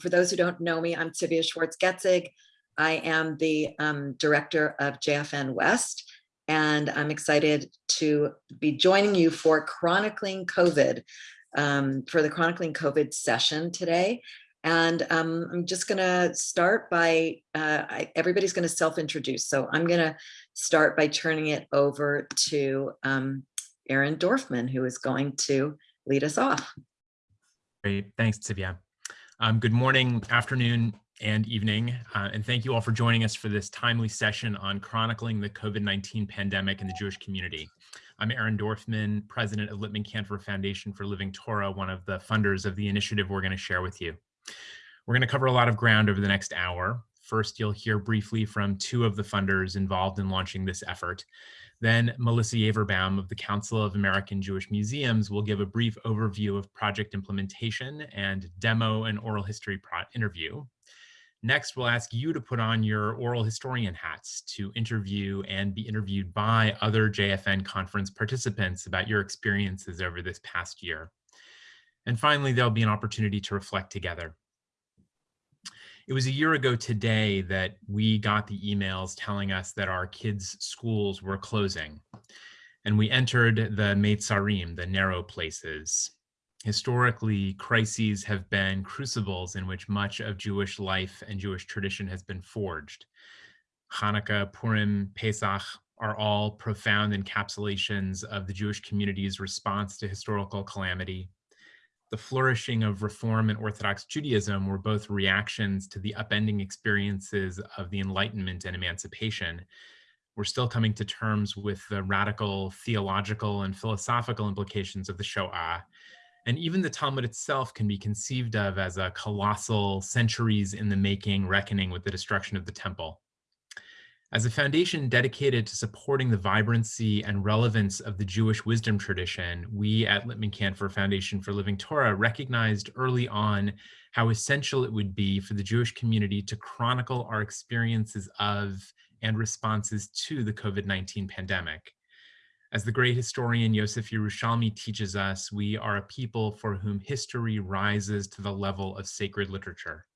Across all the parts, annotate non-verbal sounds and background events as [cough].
for those who don't know me, I'm Tivia Schwartz-Getzig. I am the um, director of JFN West, and I'm excited to be joining you for Chronicling COVID, um, for the Chronicling COVID session today. And um, I'm just gonna start by, uh, I, everybody's gonna self-introduce. So I'm gonna start by turning it over to um, Aaron Dorfman, who is going to lead us off. Great, thanks, Tivia. Um, good morning, afternoon, and evening, uh, and thank you all for joining us for this timely session on chronicling the COVID-19 pandemic in the Jewish community. I'm Aaron Dorfman, president of Lippman Kanfer Foundation for Living Torah, one of the funders of the initiative we're going to share with you. We're going to cover a lot of ground over the next hour. First, you'll hear briefly from two of the funders involved in launching this effort. Then Melissa Yaverbaum of the Council of American Jewish Museums will give a brief overview of project implementation and demo an oral history interview. Next, we'll ask you to put on your oral historian hats to interview and be interviewed by other JFN conference participants about your experiences over this past year. And finally, there'll be an opportunity to reflect together. It was a year ago today that we got the emails telling us that our kids' schools were closing. And we entered the Meitzarim, the narrow places. Historically, crises have been crucibles in which much of Jewish life and Jewish tradition has been forged. Hanukkah, Purim, Pesach are all profound encapsulations of the Jewish community's response to historical calamity the flourishing of Reform and Orthodox Judaism were both reactions to the upending experiences of the Enlightenment and Emancipation. We're still coming to terms with the radical theological and philosophical implications of the Shoah. And even the Talmud itself can be conceived of as a colossal, centuries in the making reckoning with the destruction of the temple. As a foundation dedicated to supporting the vibrancy and relevance of the Jewish wisdom tradition, we at Lippman Kanfer Foundation for Living Torah recognized early on how essential it would be for the Jewish community to chronicle our experiences of and responses to the COVID-19 pandemic. As the great historian Yosef Yerushalmi teaches us, we are a people for whom history rises to the level of sacred literature.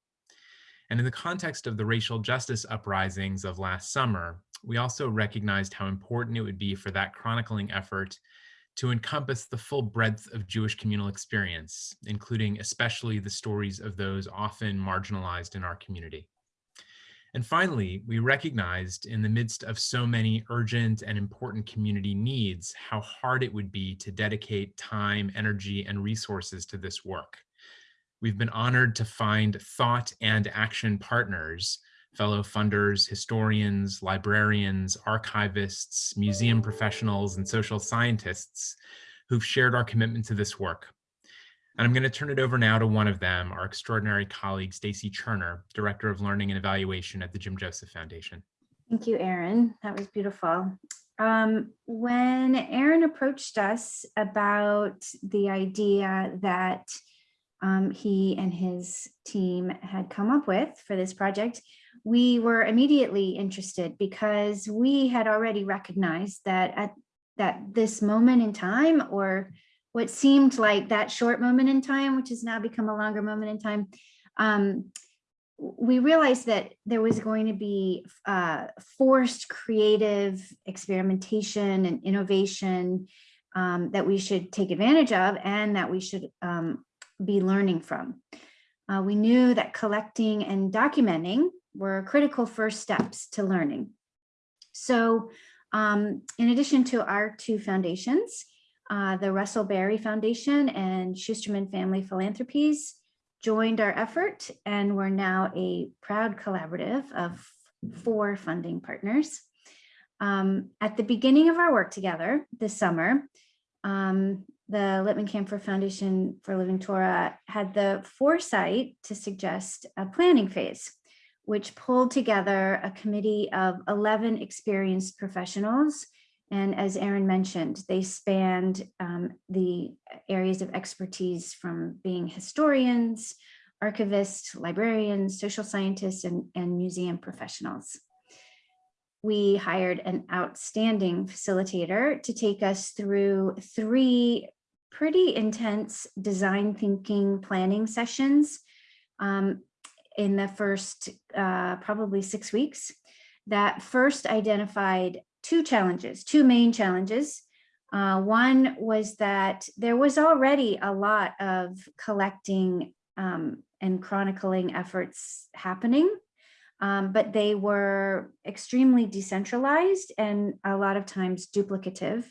And in the context of the racial justice uprisings of last summer, we also recognized how important it would be for that chronicling effort to encompass the full breadth of Jewish communal experience, including especially the stories of those often marginalized in our community. And finally, we recognized in the midst of so many urgent and important community needs, how hard it would be to dedicate time, energy, and resources to this work. We've been honored to find thought and action partners, fellow funders, historians, librarians, archivists, museum professionals, and social scientists who've shared our commitment to this work. And I'm going to turn it over now to one of them, our extraordinary colleague, Stacy Cherner, Director of Learning and Evaluation at the Jim Joseph Foundation. Thank you, Aaron. That was beautiful. Um, when Aaron approached us about the idea that um, he and his team had come up with for this project, we were immediately interested because we had already recognized that at that this moment in time or what seemed like that short moment in time, which has now become a longer moment in time, um, we realized that there was going to be uh, forced creative experimentation and innovation um, that we should take advantage of and that we should um, be learning from. Uh, we knew that collecting and documenting were critical first steps to learning. So um, in addition to our two foundations, uh, the Russell Berrie Foundation and Schusterman Family Philanthropies joined our effort and we're now a proud collaborative of four funding partners. Um, at the beginning of our work together this summer, um, the Lippman Kanfer Foundation for Living Torah had the foresight to suggest a planning phase, which pulled together a committee of 11 experienced professionals. And as Aaron mentioned, they spanned um, the areas of expertise from being historians, archivists, librarians, social scientists, and, and museum professionals we hired an outstanding facilitator to take us through three pretty intense design thinking planning sessions. Um, in the first uh, probably six weeks that first identified two challenges, two main challenges. Uh, one was that there was already a lot of collecting um, and chronicling efforts happening, um, but they were extremely decentralized and a lot of times duplicative.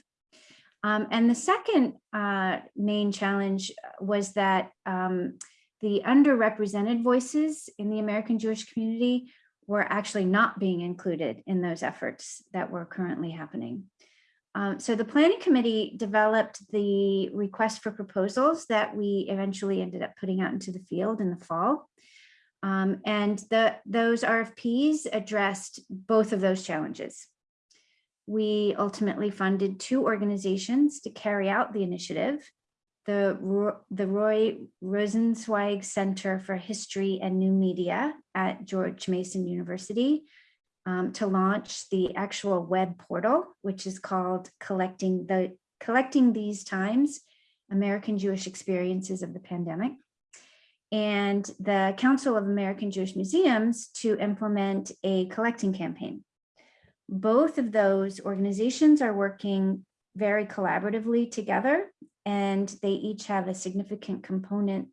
Um, and the second uh, main challenge was that um, the underrepresented voices in the American Jewish community were actually not being included in those efforts that were currently happening. Um, so the planning committee developed the request for proposals that we eventually ended up putting out into the field in the fall. Um, and the, those RFPs addressed both of those challenges. We ultimately funded two organizations to carry out the initiative. The, the Roy Rosenzweig Center for History and New Media at George Mason University um, to launch the actual web portal, which is called Collecting the Collecting These Times, American Jewish Experiences of the Pandemic. And the Council of American Jewish Museums to implement a collecting campaign. Both of those organizations are working very collaboratively together, and they each have a significant component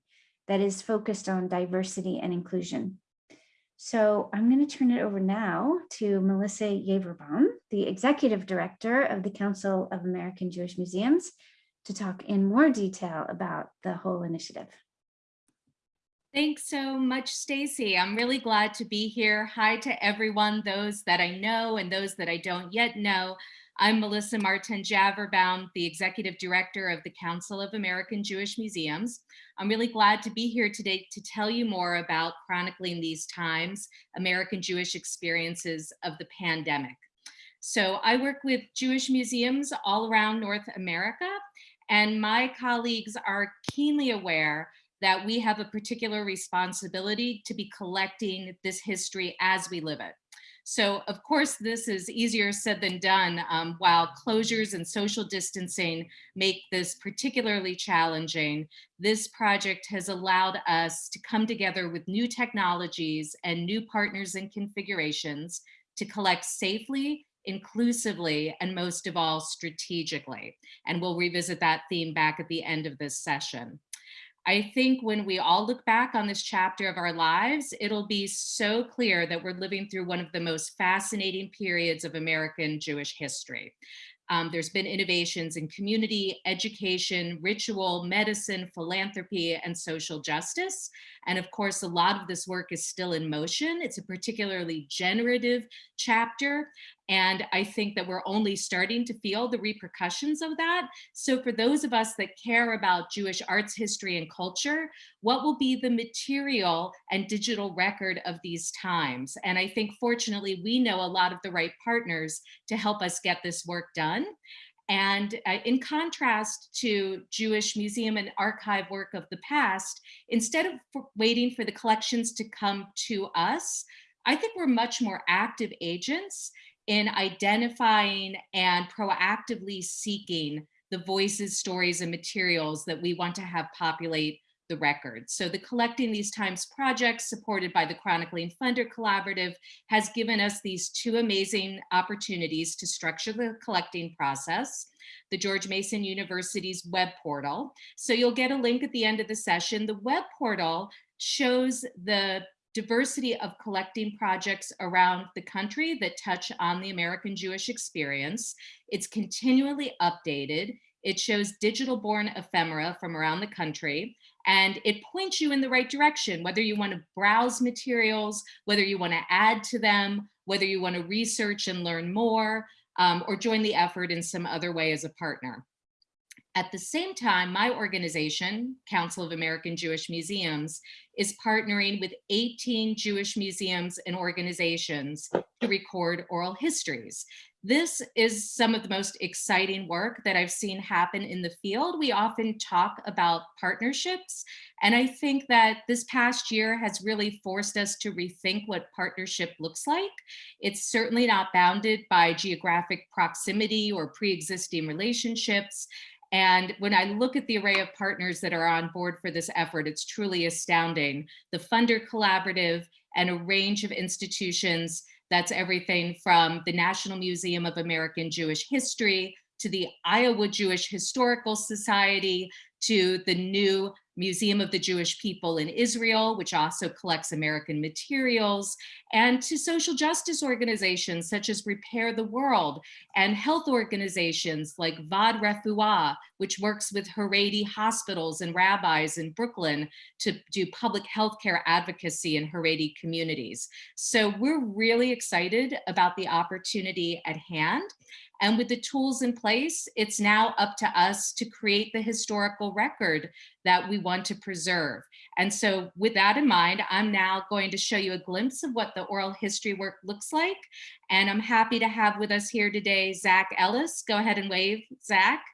that is focused on diversity and inclusion. So I'm going to turn it over now to Melissa Yaverbaum, the Executive Director of the Council of American Jewish Museums, to talk in more detail about the whole initiative. Thanks so much, Stacy. I'm really glad to be here. Hi to everyone, those that I know and those that I don't yet know. I'm Melissa Martin Yaverbaum, the Executive Director of the Council of American Jewish Museums. I'm really glad to be here today to tell you more about chronicling these times, American Jewish experiences of the pandemic. So I work with Jewish museums all around North America, and my colleagues are keenly aware that we have a particular responsibility to be collecting this history as we live it. So of course, this is easier said than done um, while closures and social distancing make this particularly challenging. This project has allowed us to come together with new technologies and new partners and configurations to collect safely, inclusively, and most of all, strategically. And we'll revisit that theme back at the end of this session. I think when we all look back on this chapter of our lives, it'll be so clear that we're living through one of the most fascinating periods of American Jewish history. Um, there's been innovations in community, education, ritual, medicine, philanthropy, and social justice. And of course, a lot of this work is still in motion. It's a particularly generative chapter. And I think that we're only starting to feel the repercussions of that. So for those of us that care about Jewish arts, history, and culture, what will be the material and digital record of these times? And I think fortunately, we know a lot of the right partners to help us get this work done. And uh, in contrast to Jewish museum and archive work of the past, instead of waiting for the collections to come to us, I think we're much more active agents in identifying and proactively seeking the voices, stories, and materials that we want to have populate the records. So the Collecting These Times project supported by the Chronicling Funder Collaborative has given us these two amazing opportunities to structure the collecting process, the George Mason University's web portal. So you'll get a link at the end of the session. The web portal shows the diversity of collecting projects around the country that touch on the American Jewish experience. It's continually updated. It shows digital born ephemera from around the country and it points you in the right direction, whether you want to browse materials, whether you want to add to them, whether you want to research and learn more, um, or join the effort in some other way as a partner. At the same time, my organization, Council of American Jewish Museums, is partnering with 18 Jewish museums and organizations to record oral histories. This is some of the most exciting work that I've seen happen in the field. We often talk about partnerships, and I think that this past year has really forced us to rethink what partnership looks like. It's certainly not bounded by geographic proximity or pre-existing relationships. And when I look at the array of partners that are on board for this effort, it's truly astounding. The Funder Collaborative and a range of institutions that's everything from the National Museum of American Jewish History to the Iowa Jewish Historical Society to the new Museum of the Jewish People in Israel, which also collects American materials, and to social justice organizations such as Repair the World and health organizations like Vad Refuah, which works with Haredi hospitals and rabbis in Brooklyn to do public health care advocacy in Haredi communities. So we're really excited about the opportunity at hand. And with the tools in place, it's now up to us to create the historical record that we want to preserve. And so with that in mind, I'm now going to show you a glimpse of what the oral history work looks like. And I'm happy to have with us here today, Zach Ellis. Go ahead and wave, Zach.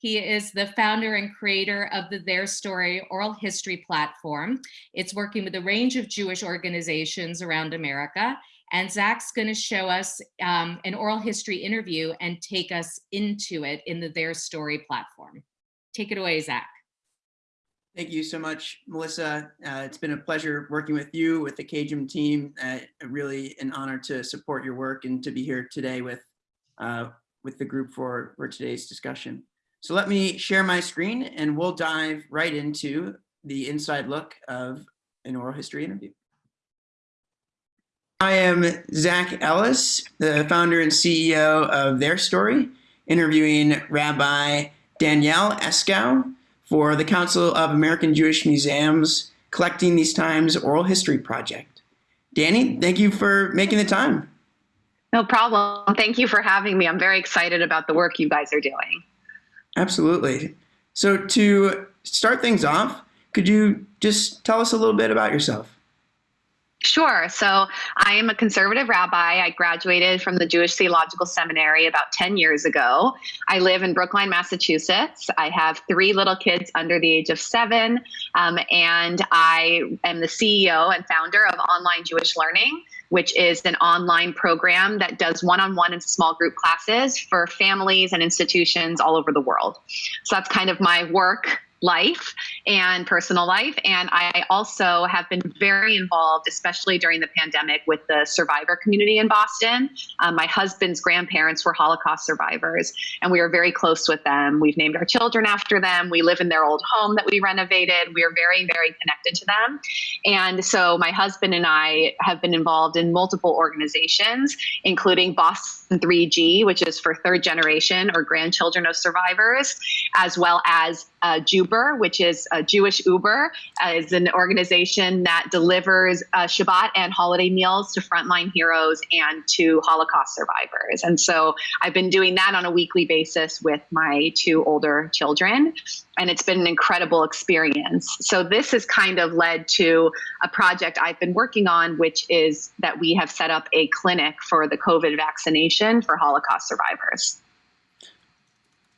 He is the founder and creator of the Their Story oral history platform. It's working with a range of Jewish organizations around America. And Zach's going to show us um, an oral history interview and take us into it in the Their Story platform. Take it away, Zach. Thank you so much, Melissa. Uh, it's been a pleasure working with you, with the CAJM team. Uh, really an honor to support your work and to be here today with, uh, with the group for, for today's discussion. So let me share my screen and we'll dive right into the inside look of an oral history interview. I am Zach Ellis, the founder and CEO of Their Story, interviewing Rabbi Danielle Eskow for the Council of American Jewish Museums Collecting These Times Oral History Project. Danny, thank you for making the time. No problem. Thank you for having me. I'm very excited about the work you guys are doing. Absolutely. So to start things off, could you just tell us a little bit about yourself? Sure. So I am a conservative rabbi. I graduated from the Jewish Theological Seminary about 10 years ago. I live in Brookline, Massachusetts. I have three little kids under the age of seven, um, and I am the CEO and founder of Online Jewish Learning, which is an online program that does one on one and small group classes for families and institutions all over the world. So that's kind of my work life and personal life. And I also have been very involved, especially during the pandemic, with the survivor community in Boston. Um, my husband's grandparents were Holocaust survivors, and we are very close with them. We've named our children after them. We live in their old home that we renovated. We are very, very connected to them. And so my husband and I have been involved in multiple organizations, including Boston 3G, which is for third generation or grandchildren of survivors, as well as uh, Uber, which is a Jewish Uber, uh, is an organization that delivers uh, Shabbat and holiday meals to frontline heroes and to Holocaust survivors. And so I've been doing that on a weekly basis with my two older children. And it's been an incredible experience. So this has kind of led to a project I've been working on, which is that we have set up a clinic for the COVID vaccination for Holocaust survivors.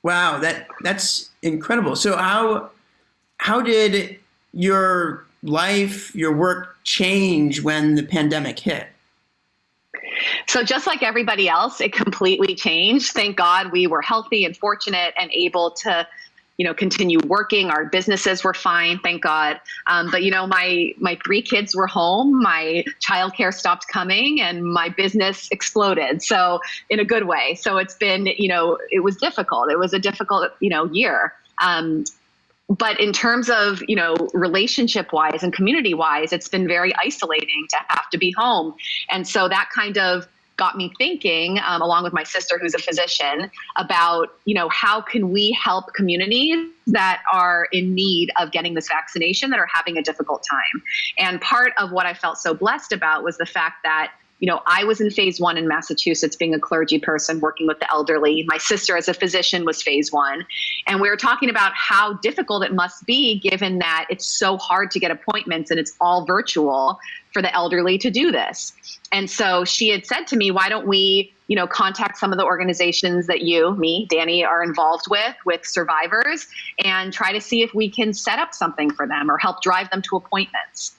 Wow, that that's incredible. So how how did your life, your work change when the pandemic hit? So just like everybody else, it completely changed. Thank God we were healthy and fortunate and able to you know continue working. Our businesses were fine thank god. Um, but you know my my three kids were home. My childcare stopped coming and my business exploded. So in a good way. So it's been you know it was difficult. It was a difficult you know year. Um, but in terms of you know relationship wise and community wise it's been very isolating to have to be home. And so that kind of got me thinking, um, along with my sister, who's a physician, about you know how can we help communities that are in need of getting this vaccination that are having a difficult time. And part of what I felt so blessed about was the fact that you know, I was in phase one in Massachusetts, being a clergy person working with the elderly. My sister, as a physician, was phase one. And we were talking about how difficult it must be given that it's so hard to get appointments and it's all virtual for the elderly to do this. And so she had said to me, why don't we, you know, contact some of the organizations that you, me, Danny, are involved with, with survivors, and try to see if we can set up something for them or help drive them to appointments.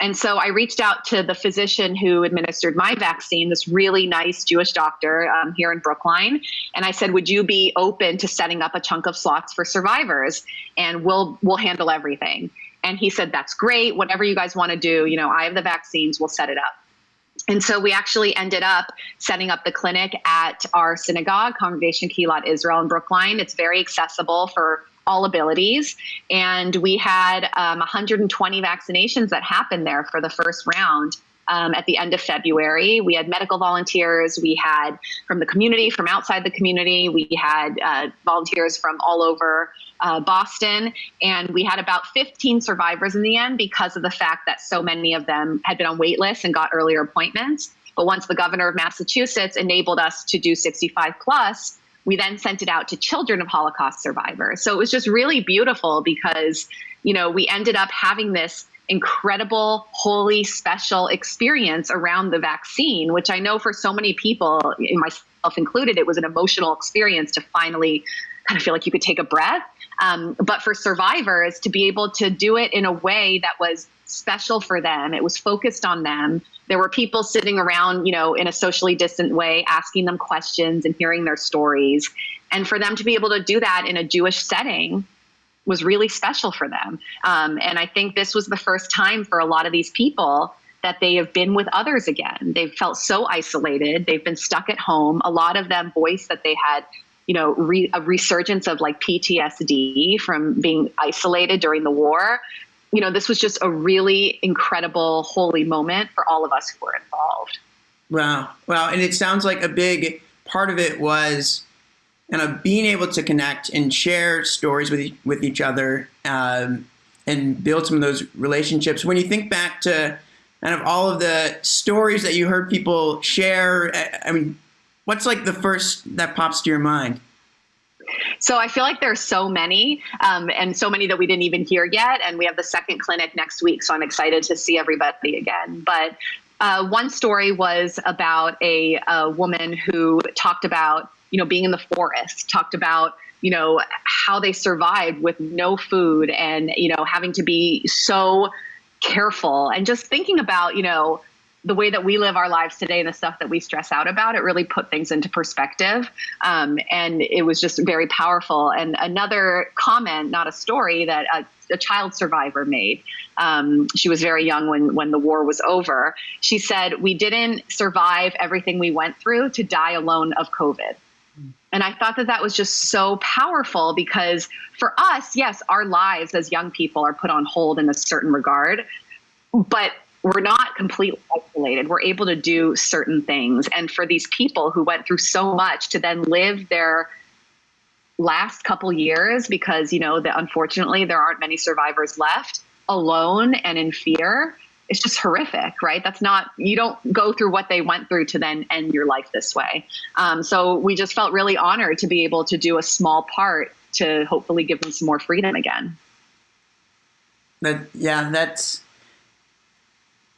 And so I reached out to the physician who administered my vaccine, this really nice Jewish doctor um, here in Brookline. And I said, would you be open to setting up a chunk of slots for survivors? And we'll, we'll handle everything. And he said, that's great. Whatever you guys want to do, you know, I have the vaccines, we'll set it up. And so we actually ended up setting up the clinic at our synagogue, Congregation Kehillath Israel in Brookline. It's very accessible for all abilities. And we had um, 120 vaccinations that happened there for the first round. Um, at the end of February. We had medical volunteers, we had from the community, from outside the community, we had uh, volunteers from all over uh, Boston, and we had about 15 survivors in the end because of the fact that so many of them had been on wait lists and got earlier appointments. But once the governor of Massachusetts enabled us to do 65 plus, we then sent it out to children of Holocaust survivors. So it was just really beautiful because, you know, we ended up having this incredible, holy, special experience around the vaccine, which I know for so many people, myself included, it was an emotional experience to finally kind of feel like you could take a breath. Um, but for survivors, to be able to do it in a way that was special for them, it was focused on them. There were people sitting around, you know, in a socially distant way, asking them questions and hearing their stories. And for them to be able to do that in a Jewish setting was really special for them. Um, and I think this was the first time for a lot of these people that they have been with others again. They've felt so isolated. They've been stuck at home. A lot of them voiced that they had, you know, re- a resurgence of like PTSD from being isolated during the war. You know, this was just a really incredible, holy moment for all of us who were involved. Wow. Wow. And it sounds like a big part of it was you know, being able to connect and share stories with, with each other um, and build some of those relationships. When you think back to kind of all of the stories that you heard people share, I mean, what's like the first that pops to your mind? So I feel like there's so many, um, and so many that we didn't even hear yet. And we have the second clinic next week, so I'm excited to see everybody again. But uh, one story was about a, a woman who talked about you know, being in the forest, talked about, you know, how they survived with no food and, you know, having to be so careful and just thinking about, you know, the way that we live our lives today and the stuff that we stress out about, it really put things into perspective. Um, and it was just very powerful. And another comment, not a story, that a, a child survivor made. Um, she was very young when, when the war was over. She said, We didn't survive everything we went through to die alone of COVID. And I thought that that was just so powerful because for us, yes, our lives as young people are put on hold in a certain regard, but we're not completely isolated. We're able to do certain things. And for these people who went through so much to then live their last couple years, because, you know, that unfortunately there aren't many survivors left alone and in fear, it's just horrific, right? That's not, you don't go through what they went through to then end your life this way. Um, so we just felt really honored to be able to do a small part to hopefully give them some more freedom again. That, yeah, that's,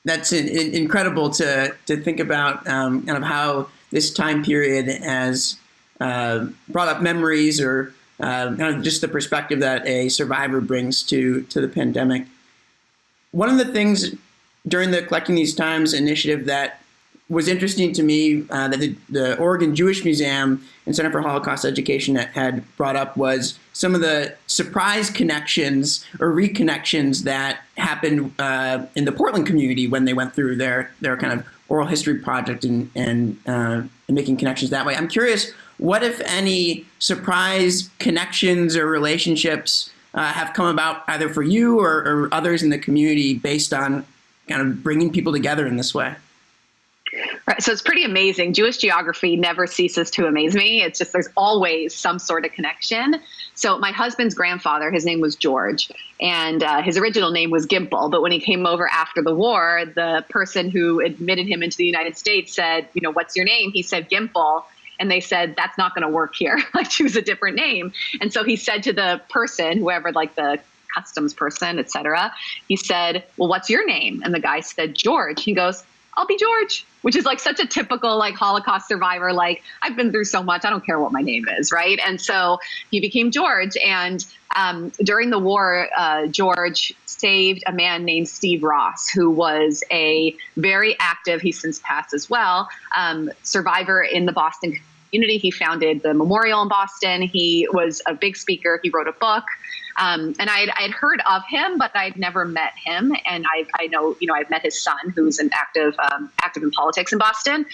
that's in, in, incredible to, to think about um, kind of how this time period has uh, brought up memories or uh, kind of just the perspective that a survivor brings to, to the pandemic. One of the things during the Collecting These Times initiative that was interesting to me uh, that the, the, Oregon Jewish Museum and Center for Holocaust Education had brought up was some of the surprise connections or reconnections that happened uh, in the Portland community when they went through their their kind of oral history project and and, uh, and making connections that way. I'm curious, what if any surprise connections or relationships uh, have come about either for you or, or others in the community based on kind of bringing people together in this way. Right. So it's pretty amazing. Jewish geography never ceases to amaze me. It's just there's always some sort of connection. So my husband's grandfather, his name was George, and uh, his original name was Gimple. But when he came over after the war, the person who admitted him into the United States said, "You know, what's your name?" He said Gimple. And they said that's not going to work here. [laughs] like choose a different name. And so he said to the person, whoever like the customs person, etc. He said, "Well, what's your name?" And the guy said, "George." He goes, I'll be George, which is like such a typical like Holocaust survivor. Like I've been through so much, I don't care what my name is, right? And so he became George. And um, during the war, uh, George saved a man named Steve Ross, who was a very active. He's since passed as well. Um, survivor in the Boston community. He founded the memorial in Boston. He was a big speaker. He wrote a book. Um, and I'd, I'd heard of him, but I'd never met him. And I, I know, you know, I've met his son, who's an active, um, active in politics in Boston.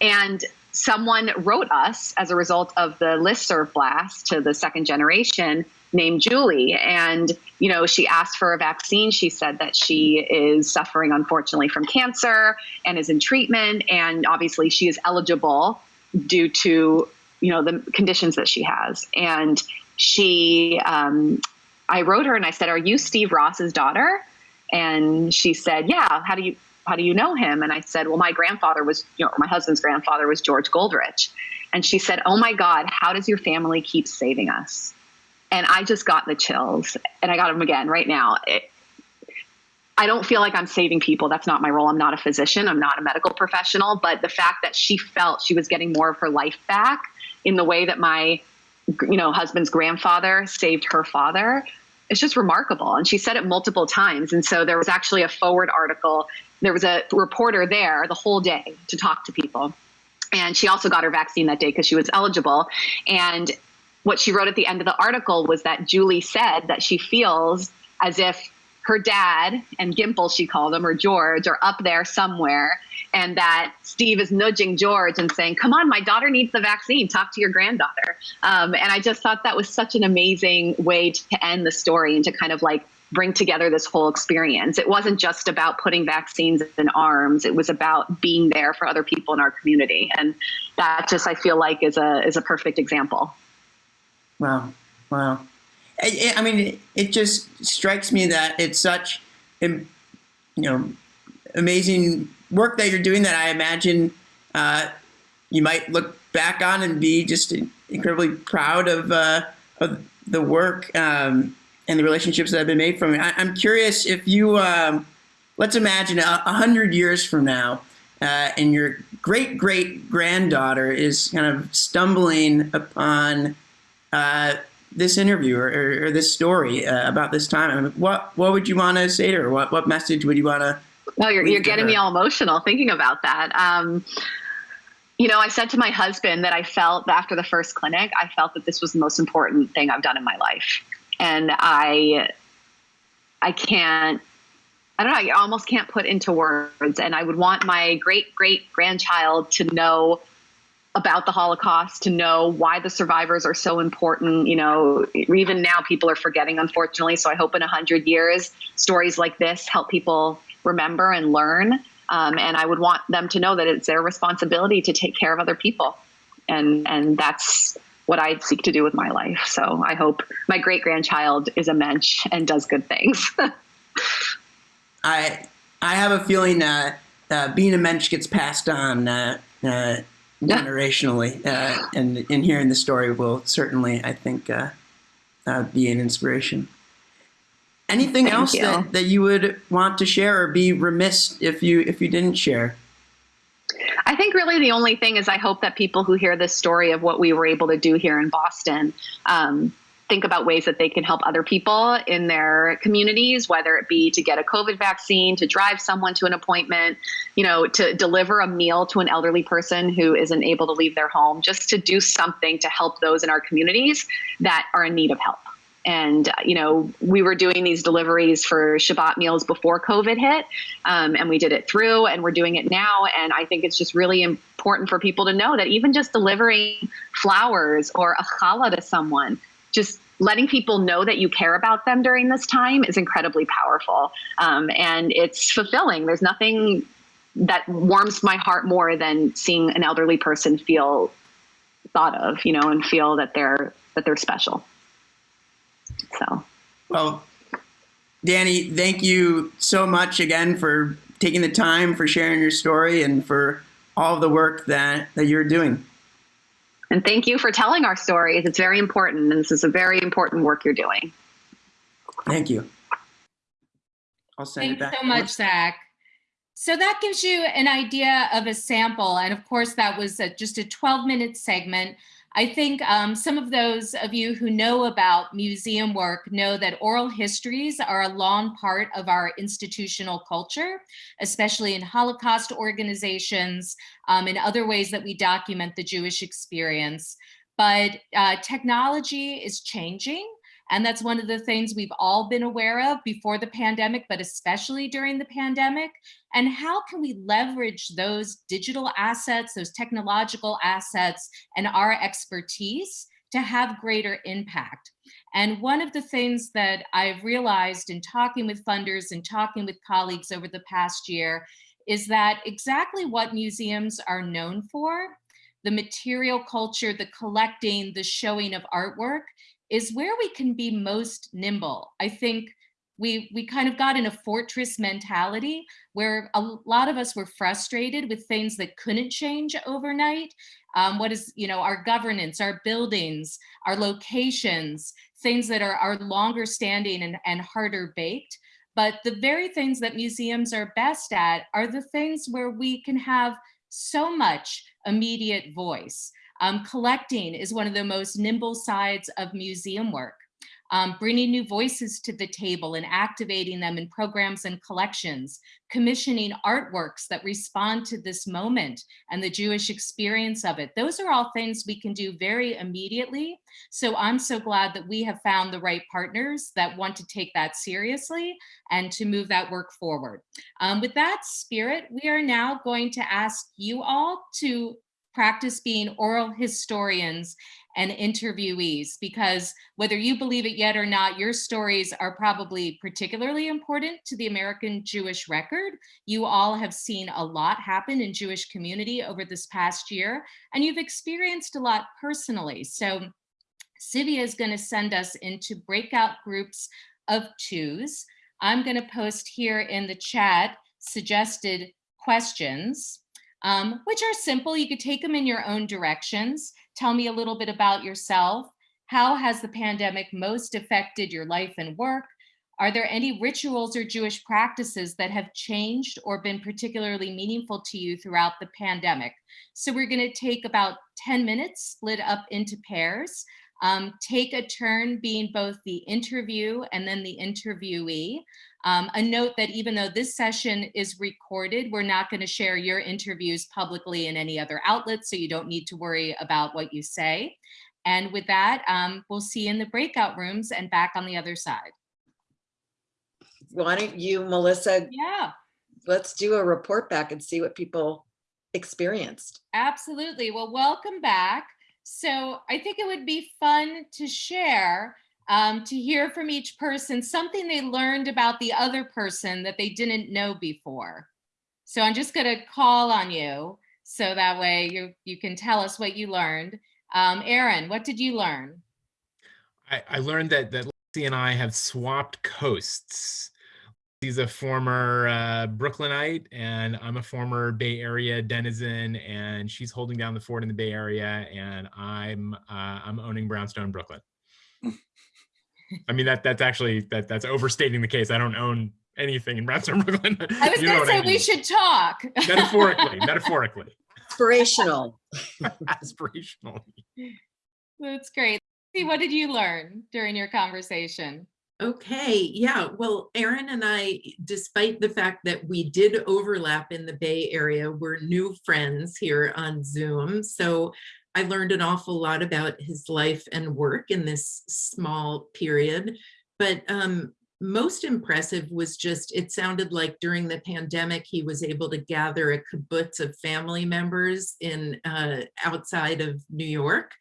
And someone wrote us as a result of the listserv blast to the second generation named Julie. And, you know, she asked for a vaccine. She said that she is suffering, unfortunately, from cancer and is in treatment. And obviously, she is eligible due to, you know, the conditions that she has. And she, um, I wrote her and I said, "Are you Steve Ross's daughter?" And she said, "Yeah." How do you how do you know him? And I said, "Well, my grandfather was, you know, my husband's grandfather was George Goldrich." And she said, "Oh my God, how does your family keep saving us?" And I just got the chills, and I got them again right now. It, I don't feel like I'm saving people. That's not my role. I'm not a physician. I'm not a medical professional. But the fact that she felt she was getting more of her life back in the way that my, you know, husband's grandfather saved her father, it's just remarkable. And she said it multiple times. And so there was actually a forward article. There was a reporter there the whole day to talk to people. And she also got her vaccine that day because she was eligible. And what she wrote at the end of the article was that Julie said that she feels as if her dad and Gimple, she called him, or George, are up there somewhere, and that Steve is nudging George and saying, Come on, my daughter needs the vaccine. Talk to your granddaughter. Um, and I just thought that was such an amazing way to end the story and to kind of like bring together this whole experience. It wasn't just about putting vaccines in arms, it was about being there for other people in our community. And that just, I feel like, is a, is a perfect example. Wow. Wow. I, I mean, it, it just strikes me that it's such, you know, amazing work that you're doing that I imagine uh, you might look back on and be just incredibly proud of, uh, of the work um, and the relationships that have been made from it. I, I'm curious if you, um, let's imagine a, a hundred years from now, uh, and your great great granddaughter is kind of stumbling upon uh, this interview or, or, or this story uh, about this time. I mean, what what would you want to say to her? What what message would you want to? Well, you're, you're getting her? me all emotional thinking about that. Um, you know, I said to my husband that I felt after the first clinic, I felt that this was the most important thing I've done in my life, and I, I can't. I don't know. I almost can't put into words. And I would want my great great grandchild to know about the Holocaust, to know why the survivors are so important. You know, even now people are forgetting, unfortunately. So I hope in a hundred years, stories like this help people remember and learn. Um, and I would want them to know that it's their responsibility to take care of other people, and and that's what I seek to do with my life. So I hope my great grandchild is a mensch and does good things. [laughs] I I have a feeling that uh, being a mensch gets passed on uh, uh. Generationally, uh, and in hearing the story will certainly, I think, uh, uh, be an inspiration. Anything Thank else you. that, that you would want to share, or be remiss if you if you didn't share? I think really the only thing is I hope that people who hear this story of what we were able to do here in Boston um, think about ways that they can help other people in their communities, whether it be to get a COVID vaccine, to drive someone to an appointment, you know, to deliver a meal to an elderly person who isn't able to leave their home, just to do something to help those in our communities that are in need of help. And, uh, you know, we were doing these deliveries for Shabbat meals before COVID hit, um, and we did it through, and we're doing it now. And I think it's just really important for people to know that even just delivering flowers or a challah to someone, just letting people know that you care about them during this time is incredibly powerful. Um, and it's fulfilling. There's nothing that warms my heart more than seeing an elderly person feel thought of, you know, and feel that they're that they're special. So Well, Danny, thank you so much again for taking the time, for sharing your story, and for all the work that, that you're doing. And thank you for telling our stories. It's very important, and this is a very important work you're doing. Thank you. I'll send it Thanks back. so much, Zach. So that gives you an idea of a sample. And of course, that was a, just a 12 minute segment. I think um, some of those of you who know about museum work know that oral histories are a long part of our institutional culture, especially in Holocaust organizations um, and other ways that we document the Jewish experience. But uh, technology is changing. And that's one of the things we've all been aware of before the pandemic, but especially during the pandemic. And how can we leverage those digital assets, those technological assets, and our expertise to have greater impact? And one of the things that I've realized in talking with funders and talking with colleagues over the past year is that exactly what museums are known for, the material culture, the collecting, the showing of artwork, is where we can be most nimble. I think we, we kind of got in a fortress mentality where a lot of us were frustrated with things that couldn't change overnight. Um, what is, you know, our governance, our buildings, our locations, things that are, are longer standing and, and harder baked. But the very things that museums are best at are the things where we can have so much immediate voice. Um, collecting is one of the most nimble sides of museum work. Um, bringing new voices to the table and activating them in programs and collections, commissioning artworks that respond to this moment and the Jewish experience of it. Those are all things we can do very immediately. So I'm so glad that we have found the right partners that want to take that seriously and to move that work forward. Um, with that spirit, we are now going to ask you all to practice being oral historians and interviewees because whether you believe it yet or not, your stories are probably particularly important to the American Jewish record. You all have seen a lot happen in Jewish community over this past year, and you've experienced a lot personally. So Sivia is gonna send us into breakout groups of twos. I'm gonna post here in the chat suggested questions um, which are simple. You could take them in your own directions. Tell me a little bit about yourself. How has the pandemic most affected your life and work? Are there any rituals or Jewish practices that have changed or been particularly meaningful to you throughout the pandemic? So we're gonna take about 10 minutes, split up into pairs. Um, take a turn being both the interview and then the interviewee. Um, a note that even though this session is recorded, we're not going to share your interviews publicly in any other outlets, so you don't need to worry about what you say. And with that, um, we'll see you in the breakout rooms and back on the other side. Why don't you, Melissa, Yeah, let's do a report back and see what people experienced. absolutely. Well, welcome back. So I think it would be fun to share um, to hear from each person something they learned about the other person that they didn't know before. So I'm just gonna call on you so that way you, you can tell us what you learned. Um, Aaron, what did you learn? I, I learned that that Lindsay and I have swapped coasts. He's a former uh, Brooklynite, and I'm a former Bay Area denizen. And she's holding down the fort in the Bay Area, and I'm uh, I'm owning Brownstone, Brooklyn. I mean that that's actually that that's overstating the case. I don't own anything in Brownstone, [laughs] Brooklyn. I was You gonna what say mean. we should talk. metaphorically, [laughs] metaphorically, Inspirational. aspirational. [laughs] That's great. See, what did you learn during your conversation? Okay, yeah, well, Aaron and I, despite the fact that we did overlap in the Bay Area, we're new friends here on Zoom. So I learned an awful lot about his life and work in this small period. But um, most impressive was just, it sounded like during the pandemic, he was able to gather a kibbutz of family members in uh, outside of New York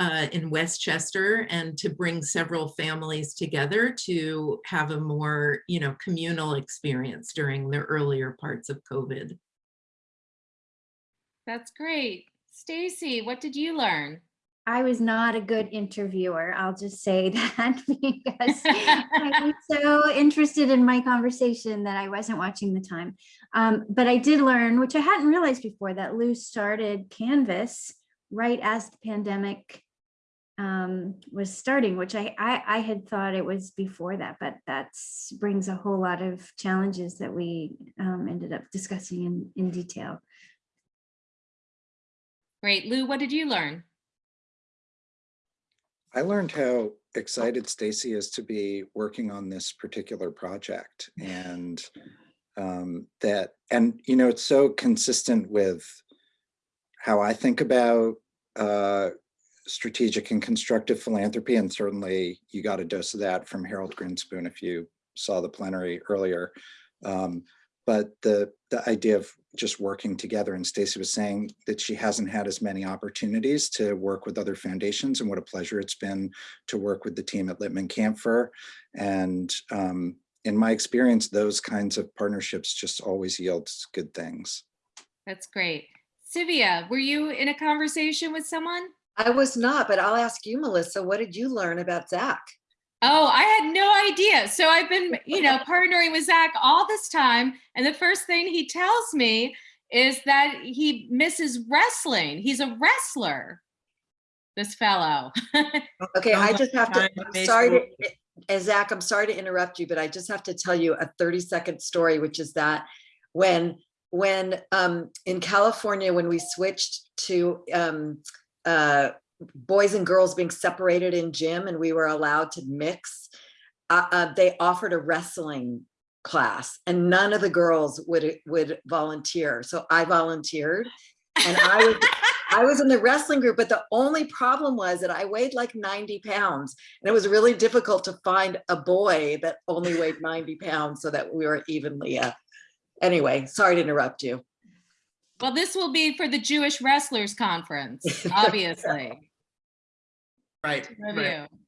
uh, in Westchester and to bring several families together to have a more, you know, communal experience during the earlier parts of COVID. That's great. Stacy, what did you learn? I was not a good interviewer. I'll just say [laughs] that because I [laughs] was so interested in my conversation that I wasn't watching the time. Um, but I did learn, which I hadn't realized before, that Lou started Canvas right as the pandemic um, was starting, which I, I, I had thought it was before that, but that brings a whole lot of challenges that we um, ended up discussing in, in detail. Great. Lou, what did you learn? I learned how excited Stacy is to be working on this particular project and um, that, and you know, it's so consistent with how I think about uh, strategic and constructive philanthropy. And certainly you got a dose of that from Harold Grinspoon if you saw the plenary earlier. Um, but the the idea of just working together and Stacy was saying that she hasn't had as many opportunities to work with other foundations and what a pleasure it's been to work with the team at Lippman Kanfer. And um, in my experience, those kinds of partnerships just always yields good things. That's great. Sivia, were you in a conversation with someone? I was not, but I'll ask you, Melissa, what did you learn about Zach? Oh, I had no idea. So I've been, you know, [laughs] partnering with Zach all this time. And the first thing he tells me is that he misses wrestling. He's a wrestler, this fellow. [laughs] Okay, I just have to, I'm sorry, to eh, Zach, I'm sorry to interrupt you, but I just have to tell you a 30 second story, which is that when, when um, in California, when we switched to um, uh, boys and girls being separated in gym and we were allowed to mix, uh, uh, they offered a wrestling class and none of the girls would would volunteer. So I volunteered and I was [laughs] I was in the wrestling group, but the only problem was that I weighed like 90 pounds and it was really difficult to find a boy that only weighed 90 pounds so that we were evenly. Uh, anyway, sorry to interrupt you. Well, this will be for the Jewish Wrestlers Conference, [laughs] obviously. Right, right. of you.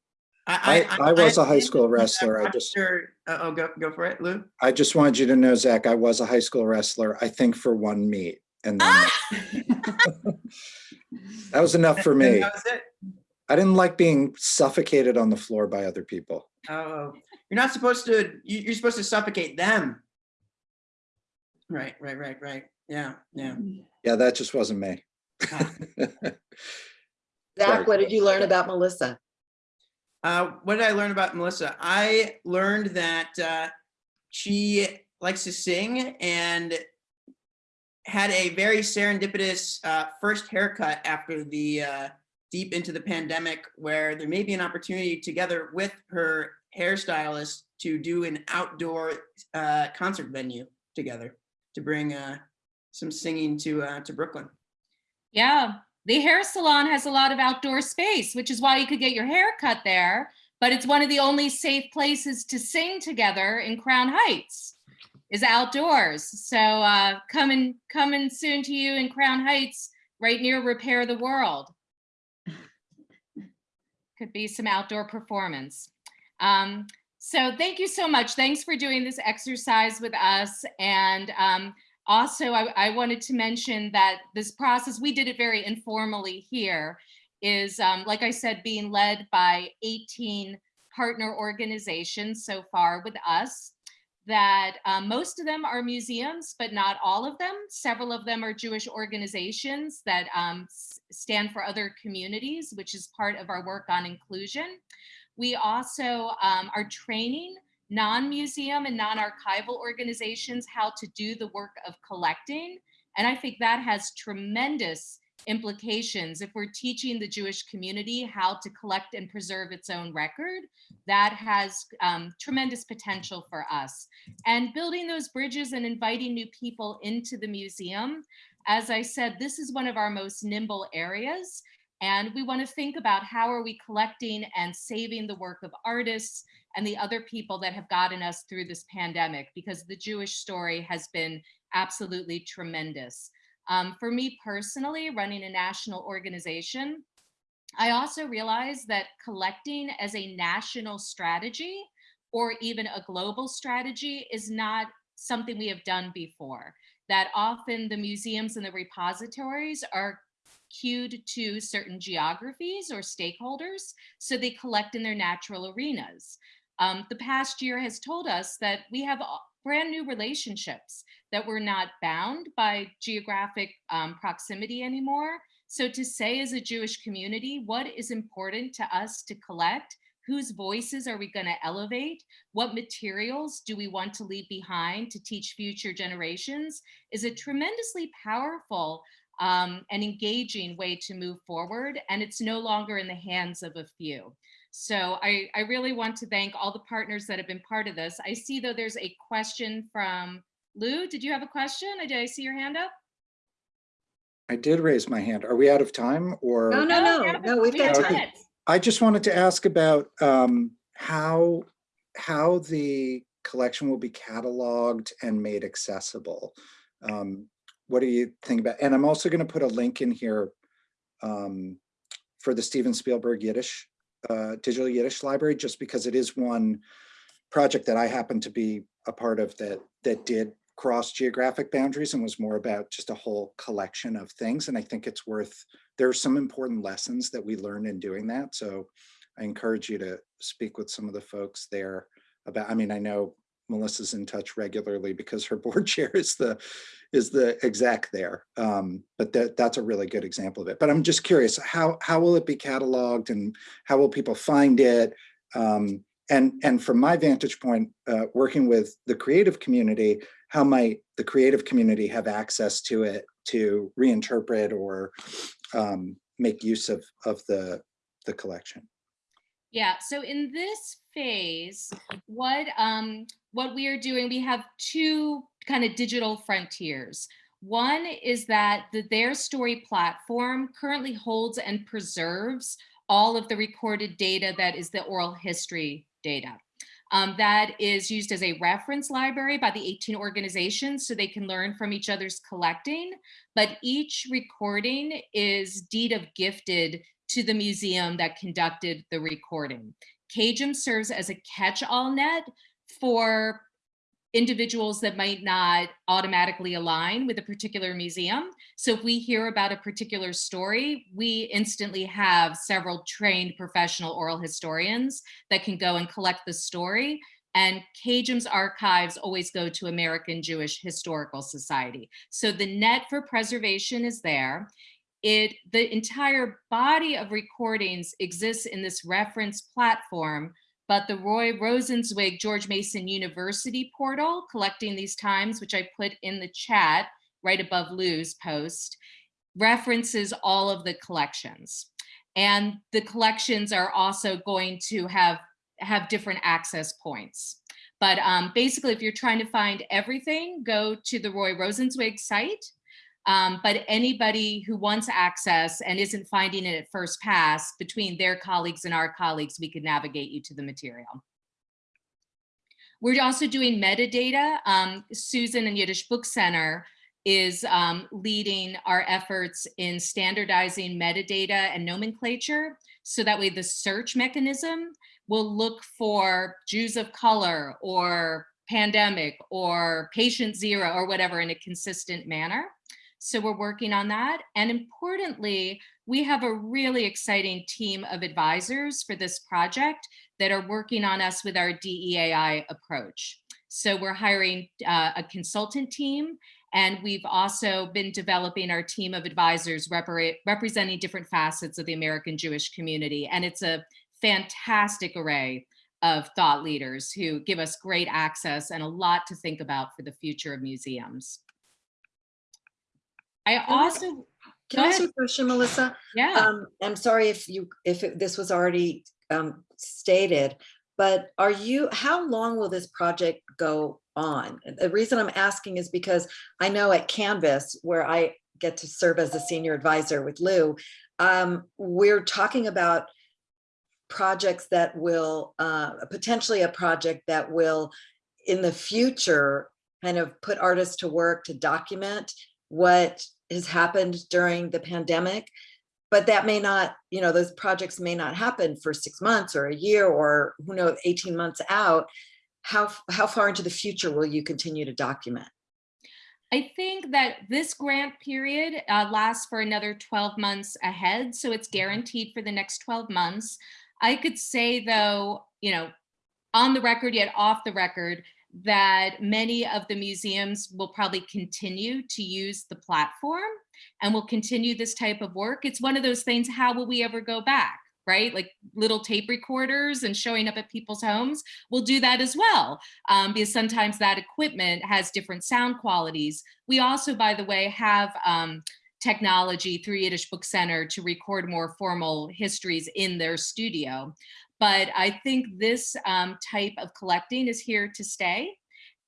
I, I was a high school the wrestler. I just, Rochester- uh, Oh, go, go for it, Lou. I just wanted you to know, Zach, I was a high school wrestler, I think for one meet. And then [laughs] that was enough for me. that was it? I didn't like being suffocated on the floor by other people. Oh, you're not supposed to, you're supposed to suffocate them. Right, right, right, right. Yeah, yeah. Yeah, that just wasn't me. [laughs] Zach, Sorry. what did you learn about Melissa? Uh, what did I learn about Melissa? I learned that uh, she likes to sing and had a very serendipitous uh, first haircut after the uh, deep into the pandemic, where there may be an opportunity together with her hairstylist to do an outdoor uh, concert venue together to bring uh, some singing to uh, to Brooklyn. Yeah, the hair salon has a lot of outdoor space, which is why you could get your hair cut there. But it's one of the only safe places to sing together in Crown Heights is outdoors. So uh, coming coming soon to you in Crown Heights, right near Repair the World. [laughs] Could be some outdoor performance. Um, so thank you so much. Thanks for doing this exercise with us. And um, also, I, I wanted to mention that this process, we did it very informally here, is, um, like I said, being led by 18 partner organizations so far with us that um, most of them are museums, but not all of them. Several of them are Jewish organizations that um, stand for other communities, which is part of our work on inclusion. We also um, are training non-museum and non-archival organizations how to do the work of collecting. And I think that has tremendous implications. If we're teaching the Jewish community how to collect and preserve its own record, that has um, tremendous potential for us. And building those bridges and inviting new people into the museum, as I said, this is one of our most nimble areas. And we want to think about how are we collecting and saving the work of artists and the other people that have gotten us through this pandemic, because the Jewish story has been absolutely tremendous. Um, for me personally, running a national organization, I also realized that collecting as a national strategy or even a global strategy is not something we have done before. That often the museums and the repositories are cued to certain geographies or stakeholders, so they collect in their natural arenas. Um, the past year has told us that we have brand new relationships that we're not bound by geographic um, proximity anymore, So to say as a Jewish community, what is important to us to collect? Whose voices are we going to elevate? What materials do we want to leave behind to teach future generations is a tremendously powerful um, and engaging way to move forward. And it's no longer in the hands of a few. So I, I really want to thank all the partners that have been part of this. I see though there's a question from Lou. Did you have a question? Did I see your hand up? I did raise my hand. Are we out of time or? No, no, no, no, we've got time. I just wanted to ask about um, how, how the collection will be cataloged and made accessible. Um, What do you think about, and I'm also going to put a link in here um, for the Steven Spielberg Yiddish, uh, Digital Yiddish Library, just because it is one project that I happen to be a part of that, that did cross geographic boundaries and was more about just a whole collection of things. And I think it's worth, there are some important lessons that we learned in doing that. So I encourage you to speak with some of the folks there about, I mean, I know Melissa's in touch regularly because her [laughs] board chair is the, is the exec there. Um, but that, that's a really good example of it. But I'm just curious, how, how will it be cataloged and how will people find it? Um, and, and from my vantage point, uh, working with the creative community, how might the creative community have access to it to reinterpret or um, make use of, of the, the collection? Yeah, so in this phase, what um what we are doing, we have two kind of digital frontiers. One is that the Their Story platform currently holds and preserves all of the recorded data that is the oral history data. Um, that is used as a reference library by the 18 organizations so they can learn from each other's collecting. But each recording is deed of gifted to the museum that conducted the recording. CAJM serves as a catch-all net for individuals that might not automatically align with a particular museum. So if we hear about a particular story, we instantly have several trained professional oral historians that can go and collect the story. And CAJM's archives always go to American Jewish Historical Society. So the net for preservation is there it the entire body of recordings exists in this reference platform but the roy rosenzweig george mason university portal collecting these times which i put in the chat right above lou's post references all of the collections. And the collections are also going to have have different access points. But um, basically if you're trying to find everything go to the roy rosenzweig site um, but anybody who wants access and isn't finding it at first pass between their colleagues and our colleagues, we could navigate you to the material. We're also doing metadata. Um, Susan and Yiddish Book Center is um, leading our efforts in standardizing metadata and nomenclature. So that way the search mechanism will look for Jews of color or pandemic or patient zero or whatever in a consistent manner. So we're working on that. And importantly, we have a really exciting team of advisors for this project that are working on us with our DEAI approach. So we're hiring uh, a consultant team and we've also been developing our team of advisors repre representing different facets of the American Jewish community. And it's a fantastic array of thought leaders who give us great access and a lot to think about for the future of museums. I also, Can I ask you a question, Melissa? yeah, Um, I'm sorry if you, if it- this was already um, stated, but are you, how long will this project go on? The reason I'm asking is because I know at Canvas, where I get to serve as a senior advisor with Lou, um, we're talking about projects that will, uh, potentially a project that will, in the future, kind of put artists to work to document what has happened during the pandemic but that may not, you know, those projects may not happen for six months or a year or who knows, 18 months out. How, how far into the future will you continue to document? I think that this grant period uh, lasts for another 12 months ahead. So it's guaranteed for the next 12 months. I could say though, you know, on the record yet off the record, that many of the museums will probably continue to use the platform. and we'll continue this type of work. It's one of those things, how will we ever go back? right? Like little tape recorders and showing up at people's homes, we'll do that as well. Um, because sometimes that equipment has different sound qualities. We also, by the way, have um, technology through Yiddish Book Center to record more formal histories in their studio. But I think this um, type of collecting is here to stay.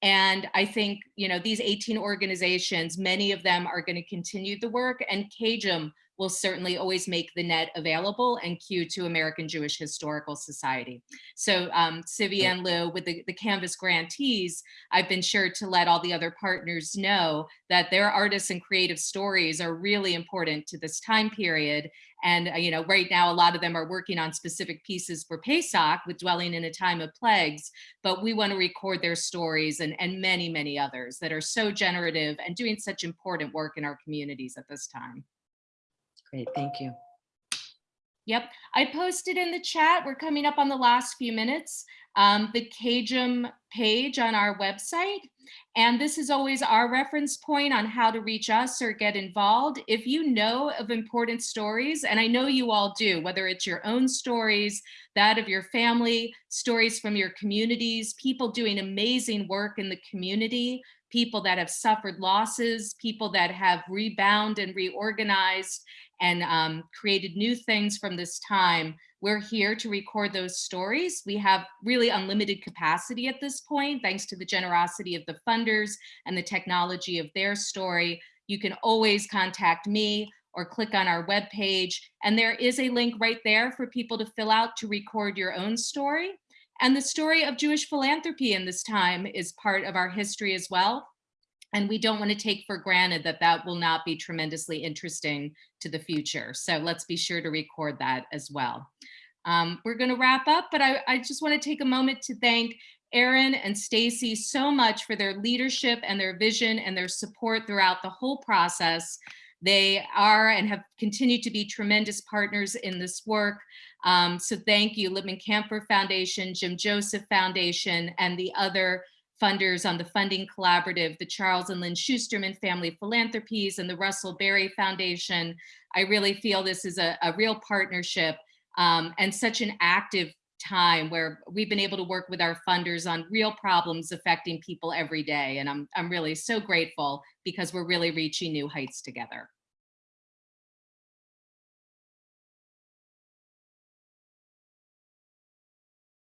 And I think, you know, these 18 organizations, many of them are going to continue the work and CAJM will certainly always make the net available and queue to American Jewish Historical Society. So um, Sivy and Lou, with the, the Canvas grantees, I've been sure to let all the other partners know that their artists and creative stories are really important to this time period. And, uh, you know, right now, a lot of them are working on specific pieces for Pesach with Dwelling in a Time of Plagues, but we want to record their stories and, and many, many others that are so generative and doing such important work in our communities at this time. Great, thank you. Yep, I posted in the chat, we're coming up on the last few minutes, um, the CAJM page on our website. And this is always our reference point on how to reach us or get involved. If you know of important stories, and I know you all do, whether it's your own stories, that of your family, stories from your communities, people doing amazing work in the community, people that have suffered losses, people that have rebound and reorganized, and um, created new things from this time. We're here to record those stories. We have really unlimited capacity at this point, thanks to the generosity of the funders and the technology of their story. You can always contact me or click on our webpage. And there is a link right there for people to fill out to record your own story. And the story of Jewish philanthropy in this time is part of our history as well. And we don't want to take for granted that that will not be tremendously interesting to the future. So let's be sure to record that as well. Um, we're going to wrap up, but I, I just want to take a moment to thank Aaron and Stacy so much for their leadership and their vision and their support throughout the whole process. They are and have continued to be tremendous partners in this work. Um, so thank you, Lippman Kanfer Foundation, Jim Joseph Foundation, and the other funders on the Funding Collaborative, the Charles and Lynn Schusterman Family Philanthropies and the Russell Berrie Foundation. I really feel this is a, a real partnership um, and such an active time where we've been able to work with our funders on real problems affecting people every day. And I'm, I'm really so grateful because we're really reaching new heights together.